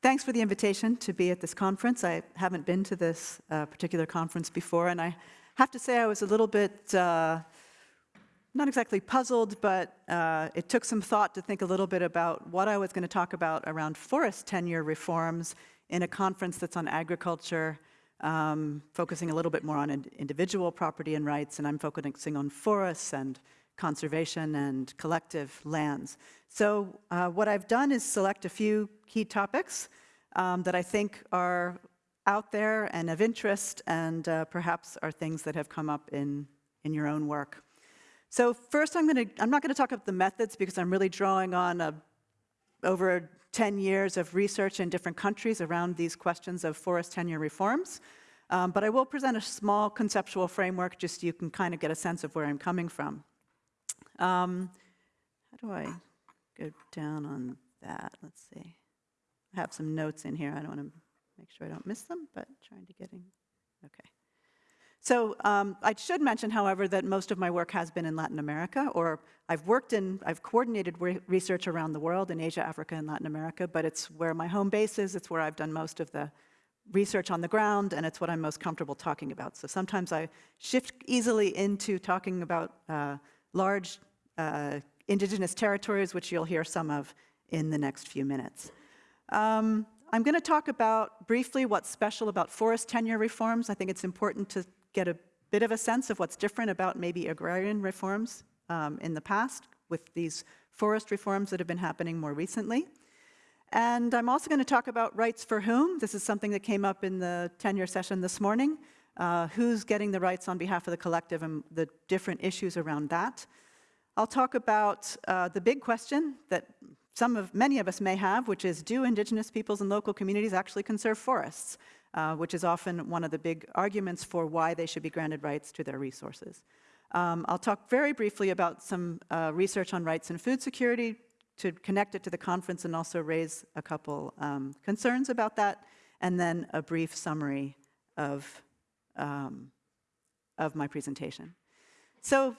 thanks for the invitation to be at this conference. I haven't been to this uh, particular conference before, and I have to say I was a little bit, uh, not exactly puzzled, but uh, it took some thought to think a little bit about what I was going to talk about around forest tenure reforms in a conference that's on agriculture, um, focusing a little bit more on individual property and rights, and I'm focusing on forests and conservation and collective lands. So uh, what I've done is select a few key topics um, that I think are out there and of interest and uh, perhaps are things that have come up in, in your own work. So first I'm to, I'm not going to talk about the methods because I'm really drawing on a, over 10 years of research in different countries around these questions of forest tenure reforms. Um, but I will present a small conceptual framework just so you can kind of get a sense of where I'm coming from. Um, how do I go down on that? Let's see. I have some notes in here. I don't want to make sure I don't miss them, but trying to get in. Okay. So um, I should mention, however, that most of my work has been in Latin America, or I've worked in, I've coordinated re research around the world in Asia, Africa, and Latin America, but it's where my home base is, it's where I've done most of the research on the ground, and it's what I'm most comfortable talking about. So sometimes I shift easily into talking about uh, large uh, indigenous territories, which you'll hear some of in the next few minutes. Um, I'm going to talk about briefly what's special about forest tenure reforms. I think it's important to get a bit of a sense of what's different about maybe agrarian reforms um, in the past with these forest reforms that have been happening more recently. And I'm also going to talk about rights for whom. This is something that came up in the tenure session this morning. Uh, who's getting the rights on behalf of the collective and the different issues around that. I'll talk about uh, the big question that some of, many of us may have, which is, do indigenous peoples and local communities actually conserve forests? Uh, which is often one of the big arguments for why they should be granted rights to their resources. Um, I'll talk very briefly about some uh, research on rights and food security to connect it to the conference and also raise a couple um, concerns about that, and then a brief summary of, um, of my presentation. So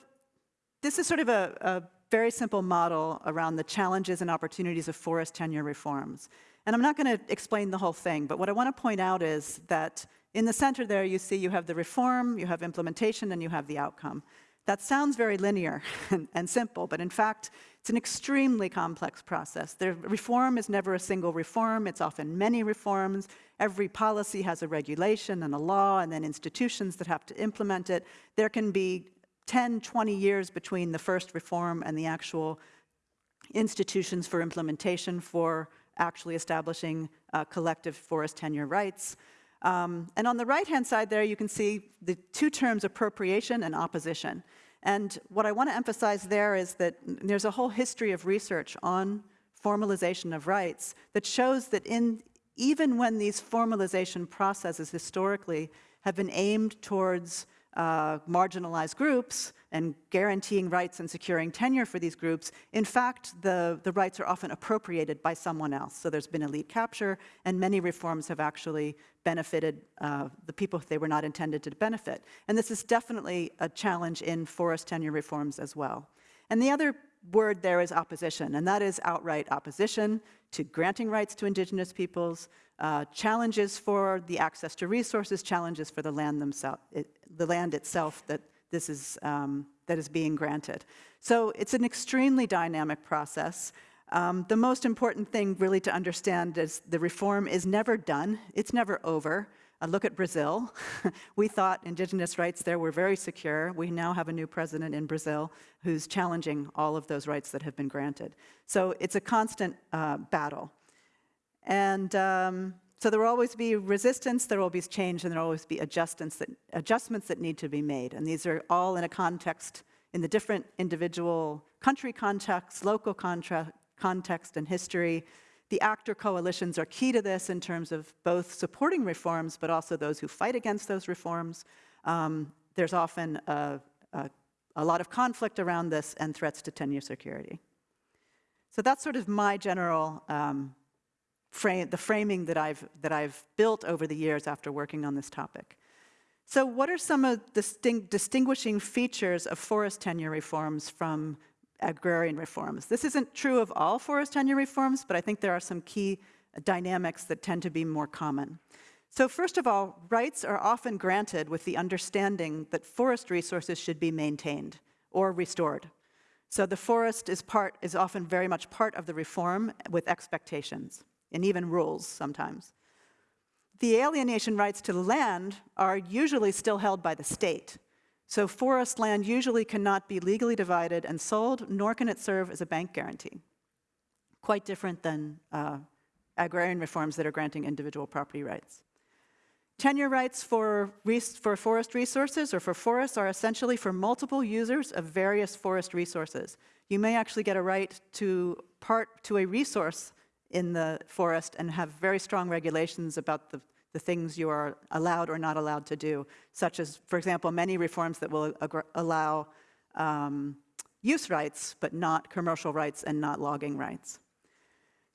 this is sort of a, a very simple model around the challenges and opportunities of forest tenure reforms. And I'm not going to explain the whole thing, but what I want to point out is that in the center there, you see you have the reform, you have implementation, and you have the outcome. That sounds very linear and, and, simple, but in fact, it's an extremely complex process. The reform is never a single reform, it's often many reforms. Every policy has a regulation and a law, and then institutions that have to implement it. There can be 10, 20 years between the first reform and the actual institutions for implementation for actually establishing uh, collective forest tenure rights. Um, and on the right-hand side there, you can see the two terms appropriation and opposition. And what I want to emphasize there is that there's a whole history of research on formalization of rights that shows that in even when these formalization processes historically have been aimed towards uh, marginalized groups and guaranteeing rights and securing tenure for these groups, in fact, the, the rights are often appropriated by someone else. So there's been elite capture, and many reforms have actually benefited uh, the people they were not intended to benefit. And this is definitely a challenge in forest tenure reforms as well. And the other word there is opposition, and that is outright opposition to granting rights to indigenous peoples, uh, challenges for the access to resources, challenges for the land themselves, the land itself that this is, um, that is being granted. So it's an extremely dynamic process. Um, the most important thing really to understand is the reform is never done. It's never over. Uh, look at Brazil. we thought indigenous rights there were very secure. We now have a new president in Brazil who's challenging all of those rights that have been granted. So it's a constant uh, battle. And um, so there will always be resistance, there will be change, and there will always be adjustments that, adjustments that need to be made. And these are all in a context, in the different individual country context, local context, and history. The actor coalitions are key to this in terms of both supporting reforms, but also those who fight against those reforms. Um, there's often a, a, a lot of conflict around this and threats to tenure security. So that's sort of my general um, frame, the framing that I've, that I've built over the years after working on this topic. So what are some of the distinguishing features of forest tenure reforms from agrarian reforms? This isn't true of all forest tenure reforms, but I think there are some key dynamics that tend to be more common. So first of all, rights are often granted with the understanding that forest resources should be maintained or restored. So the forest is, part, is often very much part of the reform with expectations and even rules sometimes. The alienation rights to land are usually still held by the state. So forest land usually cannot be legally divided and sold, nor can it serve as a bank guarantee. Quite different than uh, agrarian reforms that are granting individual property rights. Tenure rights for, for forest resources or for forests are essentially for multiple users of various forest resources. You may actually get a right to part to a resource in the forest and have very strong regulations about the, the things you are allowed or not allowed to do, such as, for example, many reforms that will allow um, use rights, but not commercial rights and not logging rights.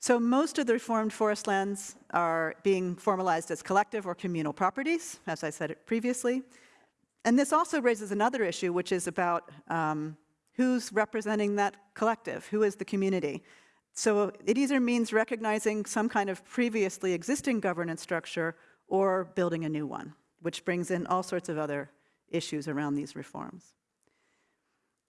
So most of the reformed forest lands are being formalized as collective or communal properties, as I said previously. And this also raises another issue, which is about um, who's representing that collective, who is the community. So it either means recognizing some kind of previously existing governance structure or building a new one, which brings in all sorts of other issues around these reforms.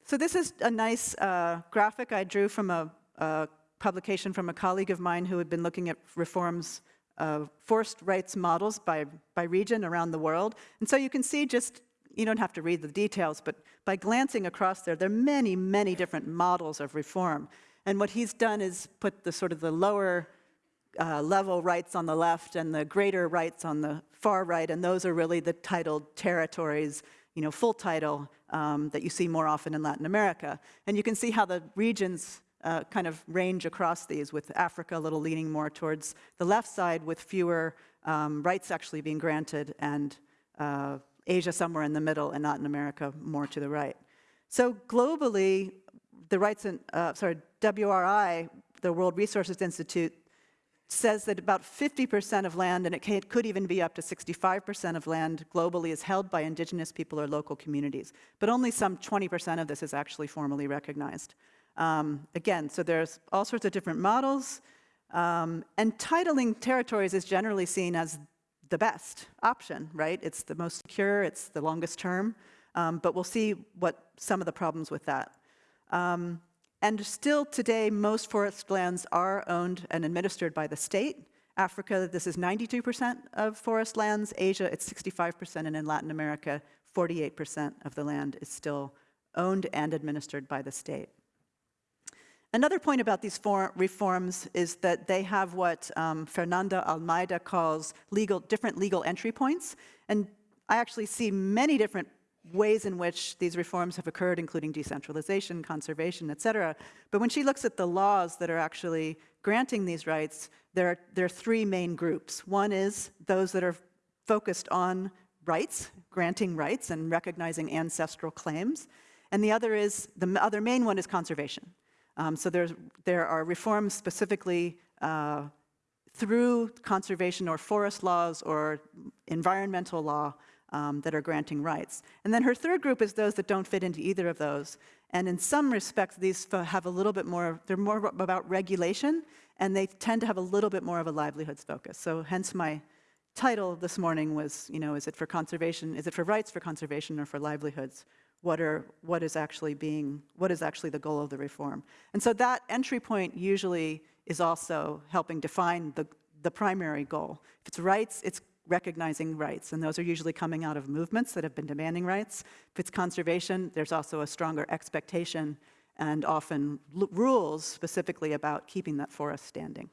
So this is a nice uh, graphic I drew from a, a publication from a colleague of mine who had been looking at reforms of forest rights models by, by region around the world. And so you can see just, you don't have to read the details, but by glancing across there, there are many, many different models of reform. And what he's done is put the sort of the lower uh, level rights on the left and the greater rights on the far right, and those are really the titled territories, you know, full title um, that you see more often in Latin America. And you can see how the regions uh, kind of range across these, with Africa a little leaning more towards the left side, with fewer um, rights actually being granted, and uh, Asia somewhere in the middle, and Latin America more to the right. So globally, the rights and, uh, sorry, WRI, the World Resources Institute, says that about 50% of land, and it could even be up to 65% of land globally is held by indigenous people or local communities. But only some 20% of this is actually formally recognized. Um, again, so there's all sorts of different models, um, and titling territories is generally seen as the best option, right? It's the most secure, it's the longest term, um, but we'll see what some of the problems with that. Um, and still today, most forest lands are owned and administered by the state. Africa, this is 92% of forest lands. Asia, it's 65%, and in Latin America, 48% of the land is still owned and administered by the state. Another point about these reforms is that they have what um, Fernanda Almeida calls legal, different legal entry points. And I actually see many different ways in which these reforms have occurred, including decentralization, conservation, et cetera. But when she looks at the laws that are actually granting these rights, there are, there are three main groups. One is those that are focused on rights, granting rights and recognizing ancestral claims. And the other is, the other main one is conservation. Um, so there's, there are reforms specifically uh, through conservation or forest laws or environmental law um, that are granting rights. And then her third group is those that don't fit into either of those. And in some respects, these have a little bit more, they're more about regulation, and they tend to have a little bit more of a livelihoods focus. So hence my title this morning was, you know, is it for conservation, is it for rights for conservation or for livelihoods? what, are, what is actually being, what is actually the goal of the reform. And so that entry point usually is also helping define the, the primary goal. If it's rights, it's recognizing rights, and those are usually coming out of movements that have been demanding rights. If it's conservation, there's also a stronger expectation and often rules specifically about keeping that forest standing.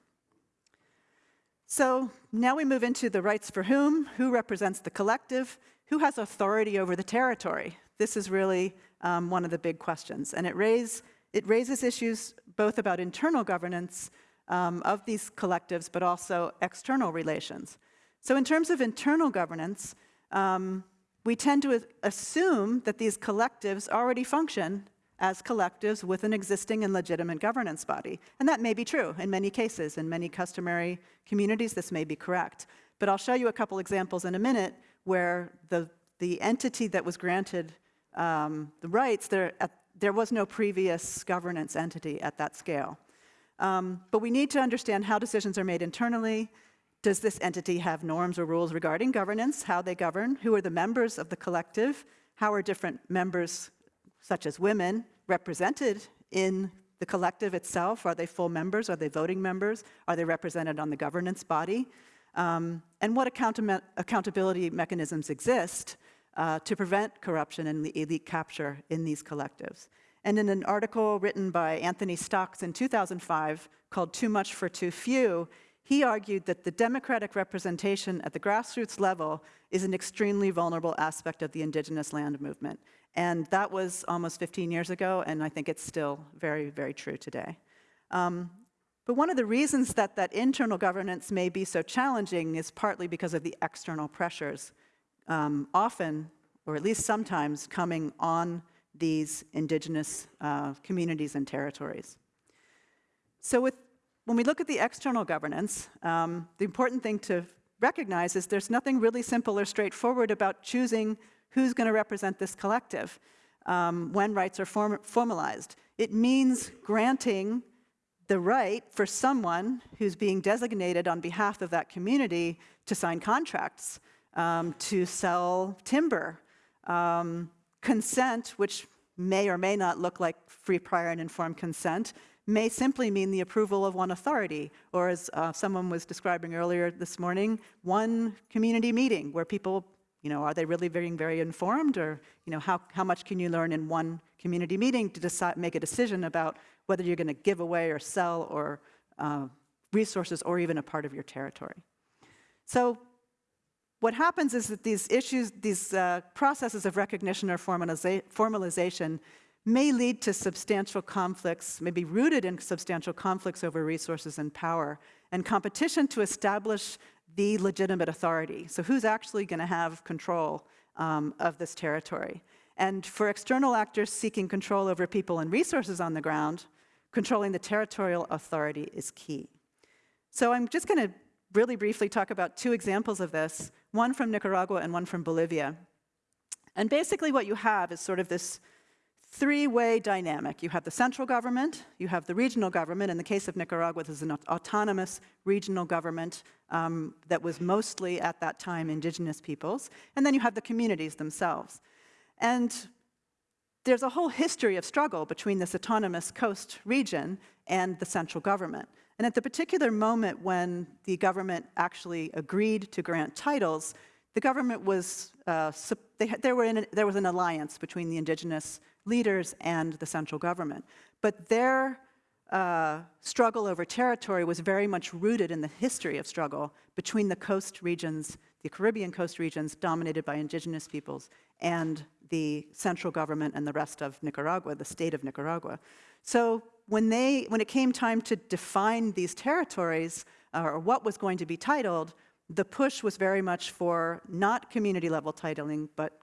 So now we move into the rights for whom, who represents the collective, who has authority over the territory. This is really um, one of the big questions. And it, raise, it raises issues both about internal governance um, of these collectives, but also external relations. So in terms of internal governance, um, we tend to assume that these collectives already function as collectives with an existing and legitimate governance body. And that may be true in many cases. In many customary communities, this may be correct. But I'll show you a couple examples in a minute where the, the entity that was granted um, the rights, there, at, there was no previous governance entity at that scale. Um, but we need to understand how decisions are made internally. Does this entity have norms or rules regarding governance, how they govern? Who are the members of the collective? How are different members, such as women, represented in the collective itself? Are they full members? Are they voting members? Are they represented on the governance body? Um, and what accountability mechanisms exist uh, to prevent corruption and the elite capture in these collectives? And in an article written by Anthony Stocks in 2005 called Too Much for Too Few, he argued that the democratic representation at the grassroots level is an extremely vulnerable aspect of the indigenous land movement. And that was almost 15 years ago, and I think it's still very, very true today. Um, but one of the reasons that that internal governance may be so challenging is partly because of the external pressures, um, often, or at least sometimes, coming on these indigenous uh, communities and territories. So with, when we look at the external governance, um, the important thing to recognize is there's nothing really simple or straightforward about choosing who's going to represent this collective um, when rights are form formalized. It means granting the right for someone who's being designated on behalf of that community to sign contracts, um, to sell timber, um, consent, which may or may not look like free, prior, and informed consent, may simply mean the approval of one authority, or as uh, someone was describing earlier this morning, one community meeting where people, you know, are they really being very informed, or, you know, how, how much can you learn in one community meeting to decide, make a decision about whether you're going to give away or sell or uh, resources or even a part of your territory. So what happens is that these issues, these uh, processes of recognition or formaliza formalization may lead to substantial conflicts, may be rooted in substantial conflicts over resources and power, and competition to establish the legitimate authority. So who's actually going to have control um, of this territory? And for external actors seeking control over people and resources on the ground, controlling the territorial authority is key. So I'm just going to really briefly talk about two examples of this one from Nicaragua and one from Bolivia. And basically what you have is sort of this three-way dynamic. You have the central government, you have the regional government. In the case of Nicaragua, this is an autonomous regional government um, that was mostly, at that time, indigenous peoples. And then you have the communities themselves. And there's a whole history of struggle between this autonomous coast region and the central government. And at the particular moment when the government actually agreed to grant titles, the government was, uh, they, there, were a, there was an alliance between the indigenous leaders and the central government. But their uh, struggle over territory was very much rooted in the history of struggle between the coast regions, the Caribbean coast regions dominated by indigenous peoples, and the central government and the rest of Nicaragua, the state of Nicaragua. So when, they, when it came time to define these territories, uh, or what was going to be titled, the push was very much for not community level titling, but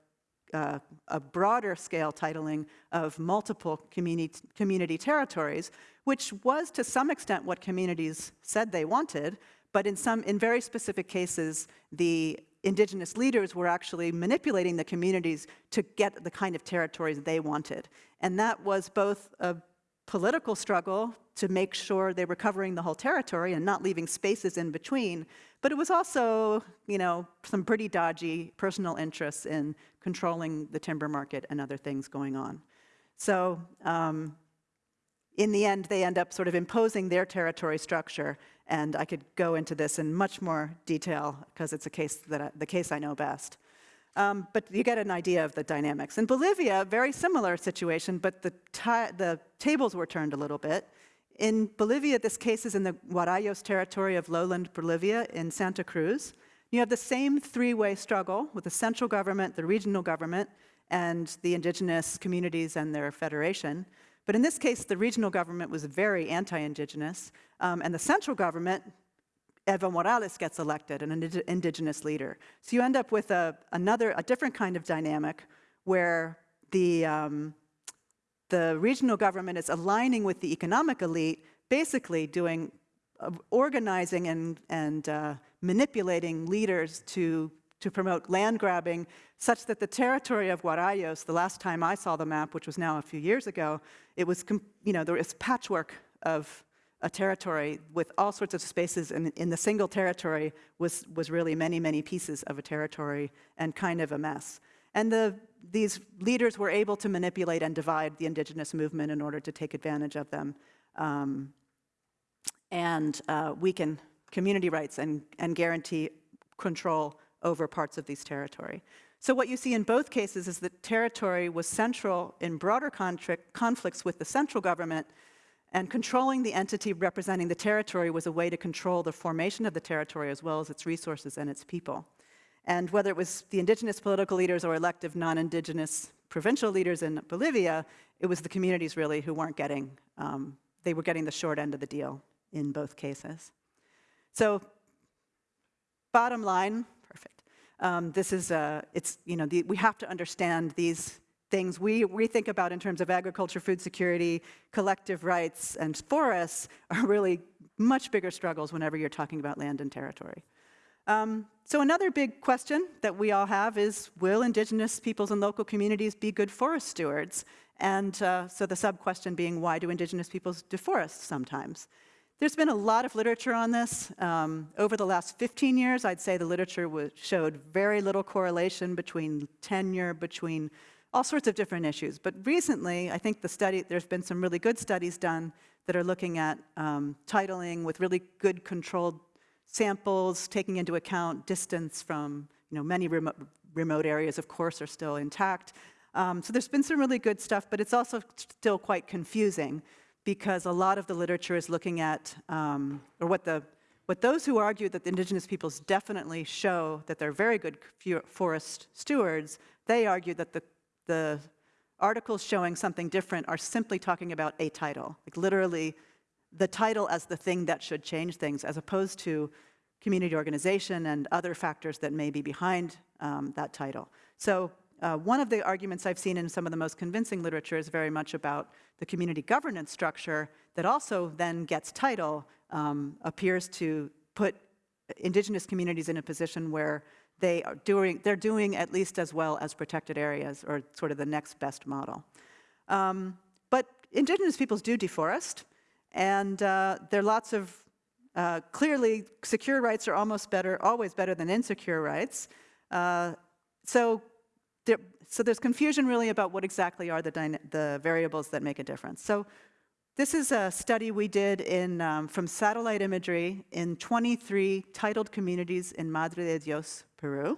uh, a broader scale titling of multiple community, community territories, which was to some extent what communities said they wanted, but in, some, in very specific cases, the indigenous leaders were actually manipulating the communities to get the kind of territories they wanted. And that was both a political struggle to make sure they were covering the whole territory and not leaving spaces in between, but it was also, you know, some pretty dodgy personal interests in controlling the timber market and other things going on. So um, in the end, they end up sort of imposing their territory structure, and I could go into this in much more detail because it's a case that I, the case I know best. Um, but you get an idea of the dynamics. In Bolivia, very similar situation, but the, the tables were turned a little bit. In Bolivia, this case is in the Guarayos territory of lowland Bolivia in Santa Cruz. You have the same three-way struggle with the central government, the regional government, and the indigenous communities and their federation. But in this case, the regional government was very anti-indigenous, um, and the central government Evo Morales gets elected, an indigenous leader. So you end up with a, another, a different kind of dynamic where the, um, the regional government is aligning with the economic elite, basically doing, uh, organizing and, and uh, manipulating leaders to, to promote land grabbing, such that the territory of Guarayos, the last time I saw the map, which was now a few years ago, it was, you know, there was patchwork of a territory with all sorts of spaces in, in the single territory was, was really many, many pieces of a territory and kind of a mess. And the, these leaders were able to manipulate and divide the indigenous movement in order to take advantage of them um, and uh, weaken community rights and, and guarantee control over parts of these territory. So what you see in both cases is that territory was central in broader conflicts with the central government, and controlling the entity representing the territory was a way to control the formation of the territory as well as its resources and its people. And whether it was the indigenous political leaders or elective non-indigenous provincial leaders in Bolivia, it was the communities really who weren't getting, um, they were getting the short end of the deal in both cases. So bottom line, perfect. Um, this is, uh, it's, you know, the, we have to understand these things we, we think about in terms of agriculture, food security, collective rights, and forests are really much bigger struggles whenever you're talking about land and territory. Um, so another big question that we all have is, will indigenous peoples and local communities be good forest stewards? And uh, so the sub-question being, why do indigenous peoples deforest sometimes? There's been a lot of literature on this. Um, over the last 15 years, I'd say the literature showed very little correlation between tenure, between all sorts of different issues. But recently, I think the study, there's been some really good studies done that are looking at um, titling with really good controlled samples, taking into account distance from, you know, many remote, remote areas, of course, are still intact. Um, so there's been some really good stuff, but it's also still quite confusing because a lot of the literature is looking at, um, or what the what those who argue that the indigenous peoples definitely show that they're very good forest stewards, they argue that the, the articles showing something different are simply talking about a title, like literally the title as the thing that should change things, as opposed to community organization and other factors that may be behind um, that title. So uh, one of the arguments I've seen in some of the most convincing literature is very much about the community governance structure that also then gets title, um, appears to put indigenous communities in a position where they are doing, they're doing at least as well as protected areas, or sort of the next best model. Um, but indigenous peoples do deforest. And uh, there are lots of, uh, clearly, secure rights are almost better, always better than insecure rights. Uh, so, there, so there's confusion really about what exactly are the, the variables that make a difference. So this is a study we did in, um, from satellite imagery in 23 titled communities in Madre de Dios, Peru.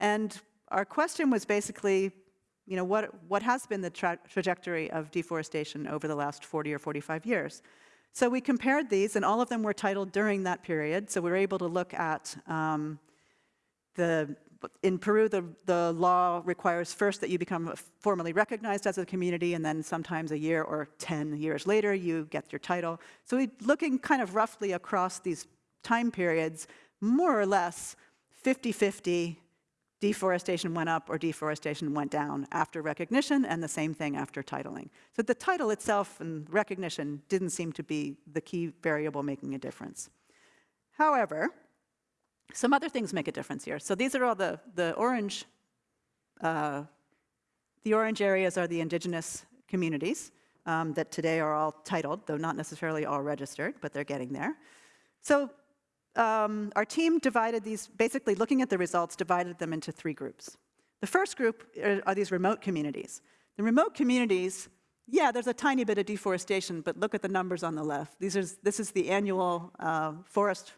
And our question was basically, you know, what, what has been the tra trajectory of deforestation over the last 40 or 45 years? So we compared these, and all of them were titled during that period. So we were able to look at um, the, in Peru, the, the law requires first that you become formally recognized as a community, and then sometimes a year or 10 years later, you get your title. So we're looking kind of roughly across these time periods, more or less 50-50 deforestation went up or deforestation went down after recognition, and the same thing after titling. So the title itself and recognition didn't seem to be the key variable making a difference. However, some other things make a difference here. So these are all the, the orange, uh, the orange areas are the indigenous communities um, that today are all titled, though not necessarily all registered, but they're getting there. So um, our team divided these, basically looking at the results, divided them into three groups. The first group are, are these remote communities. The remote communities, yeah, there's a tiny bit of deforestation, but look at the numbers on the left. These are, this is the annual uh, forest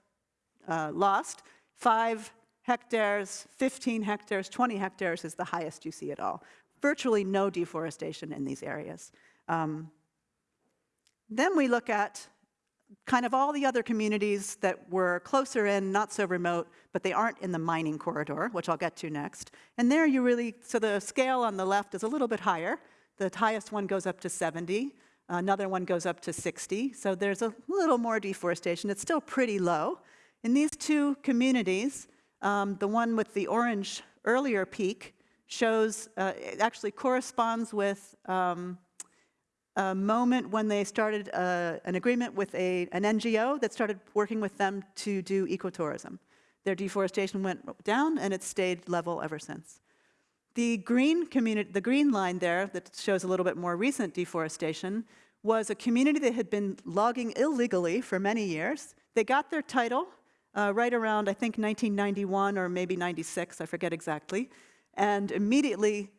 uh, lost. Five hectares, 15 hectares, 20 hectares is the highest you see at all. Virtually no deforestation in these areas. Um, then we look at kind of all the other communities that were closer in, not so remote, but they aren't in the mining corridor, which I'll get to next. And there you really, so the scale on the left is a little bit higher. The highest one goes up to 70. Another one goes up to 60. So there's a little more deforestation. It's still pretty low. In these two communities, um, the one with the orange earlier peak shows, uh, it actually corresponds with um, a moment when they started uh, an agreement with a, an NGO that started working with them to do ecotourism. Their deforestation went down and it's stayed level ever since. The green, community, the green line there that shows a little bit more recent deforestation was a community that had been logging illegally for many years. They got their title uh, right around, I think, 1991 or maybe 96, I forget exactly, and immediately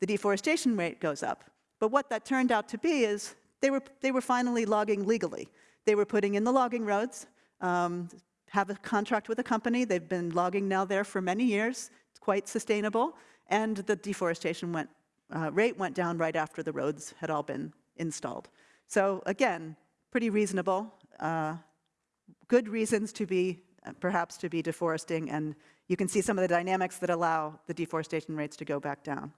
the deforestation rate goes up. But what that turned out to be is they were, they were finally logging legally. They were putting in the logging roads, um, have a contract with a company. They've been logging now there for many years. It's quite sustainable. And the deforestation went, uh, rate went down right after the roads had all been installed. So again, pretty reasonable. Uh, good reasons to be, perhaps to be deforesting, and you can see some of the dynamics that allow the deforestation rates to go back down.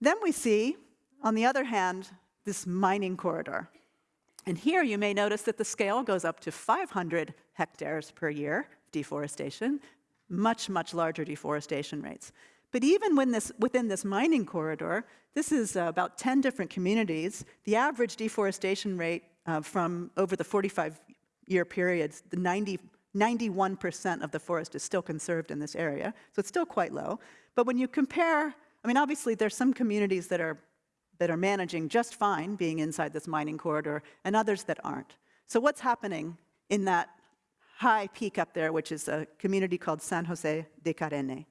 Then we see, on the other hand, this mining corridor. And here you may notice that the scale goes up to 500 hectares per year deforestation, much, much larger deforestation rates. But even when this, within this mining corridor, this is uh, about 10 different communities, the average deforestation rate uh, from over the 45-year periods, the 90, 91% of the forest is still conserved in this area, so it's still quite low. But when you compare, I mean, obviously there's some communities that are, that are managing just fine being inside this mining corridor, and others that aren't. So what's happening in that high peak up there, which is a community called San Jose de Karene?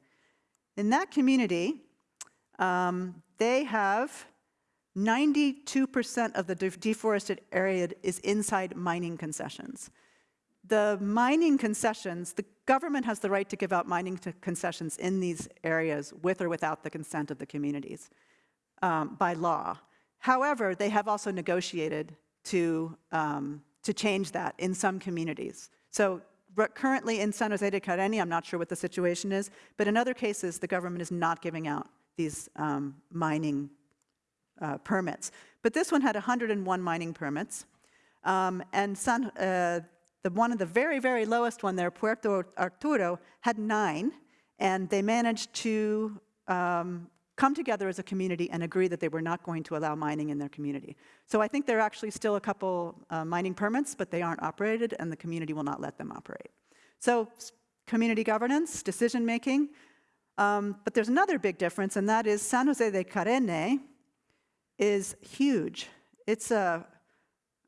In that community, um, they have 92% of the de deforested area is inside mining concessions. The mining concessions, the government has the right to give out mining concessions in these areas with or without the consent of the communities um, by law. However, they have also negotiated to, um, to change that in some communities. So currently in San Jose de Karene, I'm not sure what the situation is, but in other cases, the government is not giving out these um, mining uh, permits. But this one had 101 mining permits, um, and San, uh, the one of the very, very lowest one there, Puerto Arturo, had nine, and they managed to um, come together as a community and agree that they were not going to allow mining in their community. So I think there are actually still a couple uh, mining permits, but they aren't operated, and the community will not let them operate. So community governance, decision making, um, but there's another big difference, and that is San Jose de Karene is huge. It's a,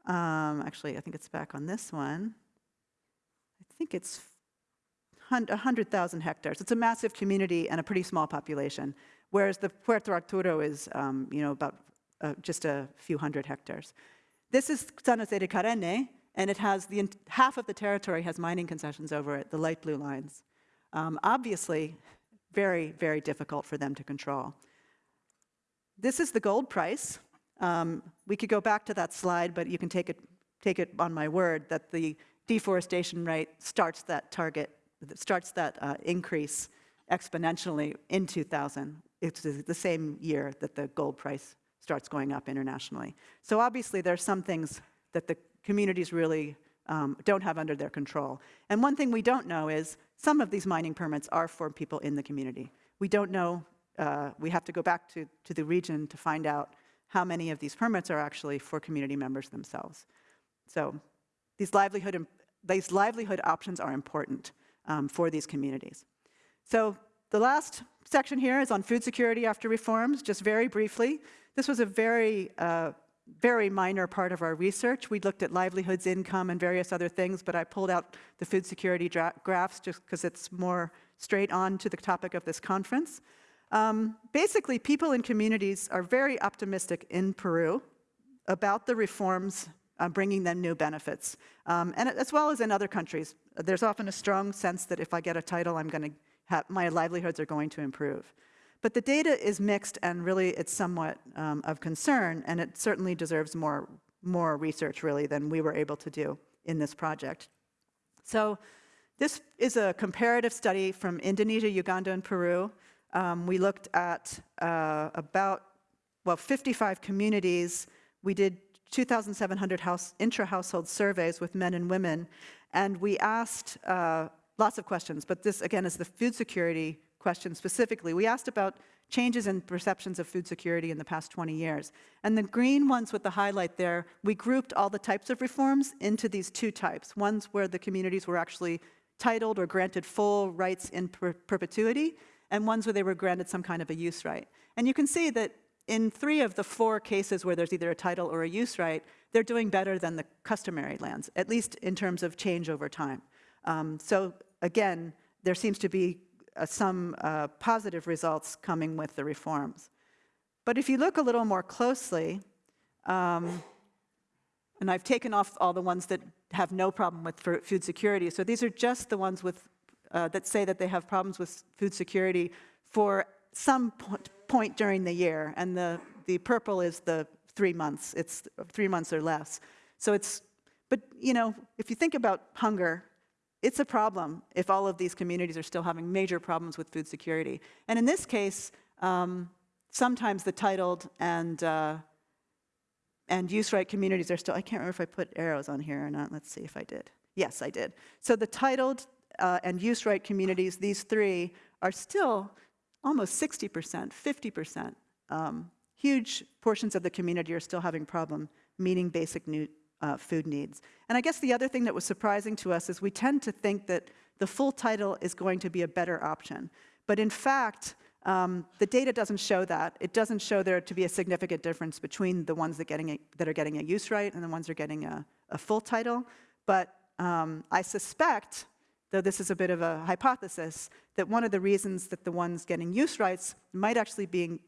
um, actually, I think it's back on this one. I think it's 100,000 hectares. It's a massive community and a pretty small population whereas the Puerto Arturo is, um, you know, about uh, just a few hundred hectares. This is San Jose de Karene, and it has the half of the territory has mining concessions over it, the light blue lines. Um, obviously, very, very difficult for them to control. This is the gold price. Um, we could go back to that slide, but you can take it, take it on my word that the deforestation rate starts that target, starts that uh, increase exponentially in 2000 it's the same year that the gold price starts going up internationally. So obviously there's some things that the communities really um, don't have under their control. And one thing we don't know is some of these mining permits are for people in the community. We don't know, uh, we have to go back to, to the region to find out how many of these permits are actually for community members themselves. So these livelihood, these livelihood options are important um, for these communities. So the last section here is on food security after reforms, just very briefly. This was a very, uh, very minor part of our research. We looked at livelihoods, income, and various other things, but I pulled out the food security graphs just because it's more straight on to the topic of this conference. Um, basically, people in communities are very optimistic in Peru about the reforms uh, bringing them new benefits, um, and as well as in other countries. There's often a strong sense that if I get a title, I'm going to have my livelihoods are going to improve. But the data is mixed and really it's somewhat um, of concern and it certainly deserves more, more research really than we were able to do in this project. So this is a comparative study from Indonesia, Uganda, and Peru. Um, we looked at uh, about, well, 55 communities. We did 2,700 house, intra-household surveys with men and women, and we asked uh, lots of questions, but this, again, is the food security question specifically. We asked about changes in perceptions of food security in the past 20 years. And the green ones with the highlight there, we grouped all the types of reforms into these two types. Ones where the communities were actually titled or granted full rights in per perpetuity, and ones where they were granted some kind of a use right. And you can see that in three of the four cases where there's either a title or a use right, they're doing better than the customary lands, at least in terms of change over time. Um, so again, there seems to be uh, some uh, positive results coming with the reforms. But if you look a little more closely, um, and I've taken off all the ones that have no problem with food security. So these are just the ones with, uh, that say that they have problems with food security for some point during the year. And the, the purple is the three months. It's three months or less. So it's, but you know, if you think about hunger, it's a problem if all of these communities are still having major problems with food security. And in this case, um, sometimes the titled and uh, and use right communities are still, I can't remember if I put arrows on here or not. Let's see if I did. Yes, I did. So the titled uh, and use right communities, these three, are still almost 60%, 50%. Um, huge portions of the community are still having problem meeting basic new, uh, food needs. And I guess the other thing that was surprising to us is we tend to think that the full title is going to be a better option. But in fact, um, the data doesn't show that. It doesn't show there to be a significant difference between the ones that, getting a, that are getting a use right and the ones that are getting a, a full title. But um, I suspect, though this is a bit of a hypothesis, that one of the reasons that the ones getting use rights might actually be,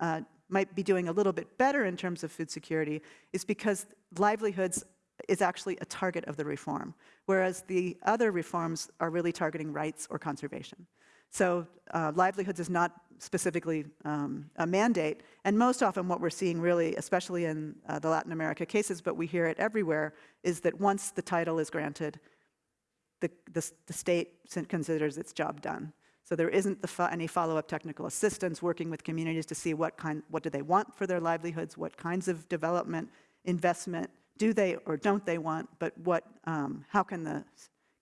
uh, might be doing a little bit better in terms of food security is because livelihoods is actually a target of the reform, whereas the other reforms are really targeting rights or conservation. So uh, livelihoods is not specifically um, a mandate, and most often what we're seeing really, especially in uh, the Latin America cases, but we hear it everywhere, is that once the title is granted, the, the, the state considers its job done. So there isn't the fo any follow-up technical assistance working with communities to see what kind, what do they want for their livelihoods, what kinds of development, investment do they or don't they want, but what, um, how can the,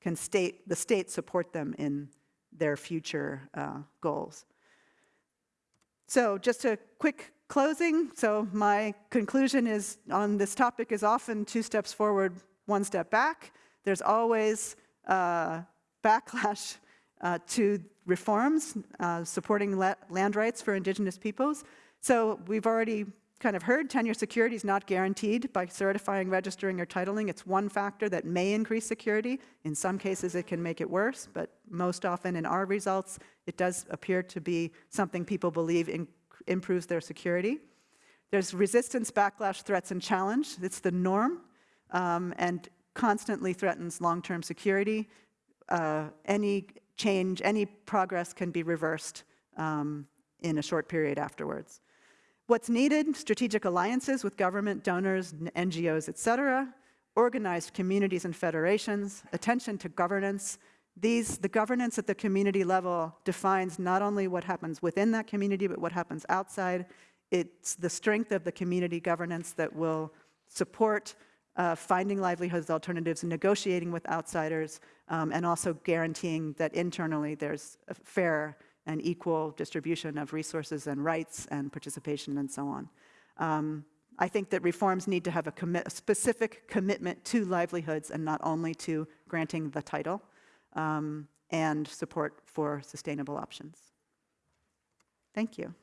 can state, the state support them in their future uh, goals. So just a quick closing. So my conclusion is on this topic is often two steps forward, one step back. There's always uh, backlash uh, to reforms uh, supporting land rights for indigenous peoples. So we've already kind of heard, tenure security is not guaranteed by certifying, registering, or titling. It's one factor that may increase security. In some cases, it can make it worse, but most often in our results, it does appear to be something people believe in, improves their security. There's resistance, backlash, threats, and challenge. It's the norm um, and constantly threatens long-term security. Uh, any change, any progress can be reversed um, in a short period afterwards. What's needed? Strategic alliances with government, donors, NGOs, et cetera, organized communities and federations, attention to governance. These, the governance at the community level defines not only what happens within that community, but what happens outside. It's the strength of the community governance that will support uh, finding livelihoods alternatives negotiating with outsiders, um, and also guaranteeing that internally there's a fair and equal distribution of resources and rights and participation and so on. Um, I think that reforms need to have a, a, specific commitment to livelihoods and not only to granting the title um, and support for sustainable options. Thank you.